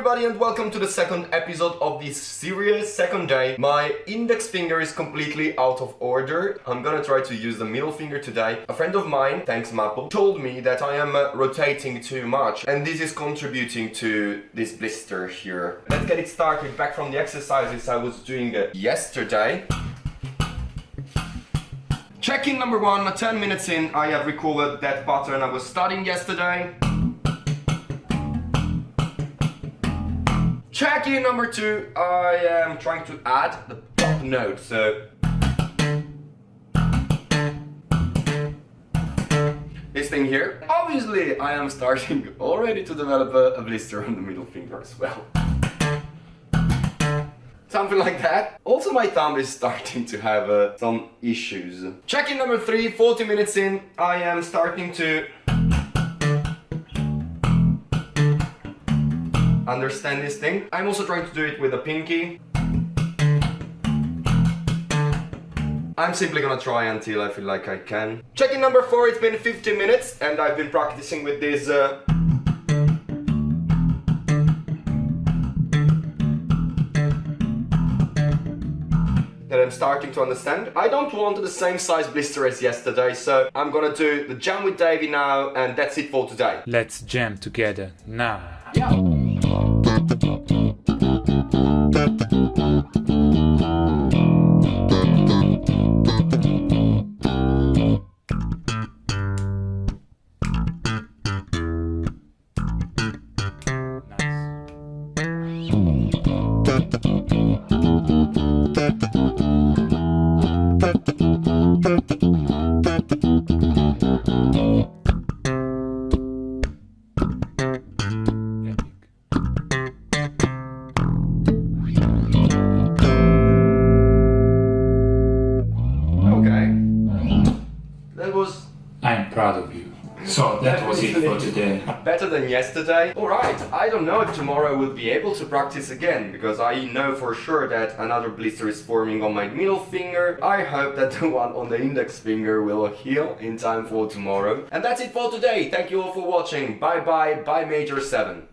everybody and welcome to the second episode of this series, second day. My index finger is completely out of order. I'm gonna try to use the middle finger today. A friend of mine, thanks Maple, told me that I am uh, rotating too much and this is contributing to this blister here. Let's get it started back from the exercises I was doing uh, yesterday. Check-in number one, 10 minutes in, I have recovered that pattern I was studying yesterday. Check-in number two, I am trying to add the top note, so... This thing here. Obviously, I am starting already to develop a, a blister on the middle finger as well. Something like that. Also my thumb is starting to have uh, some issues. Check-in number three, 40 minutes in, I am starting to understand this thing. I'm also trying to do it with a pinky. I'm simply gonna try until I feel like I can. Check-in number 4, it's been 15 minutes and I've been practicing with this uh, that I'm starting to understand. I don't want the same size blister as yesterday, so I'm gonna do the jam with Davey now, and that's it for today. Let's jam together now. Yeah. Nice. Proud of you. So that was it for today. Better than yesterday. Alright, I don't know if tomorrow I will be able to practice again, because I know for sure that another blister is forming on my middle finger. I hope that the one on the index finger will heal in time for tomorrow. And that's it for today. Thank you all for watching. Bye bye, bye Major 7.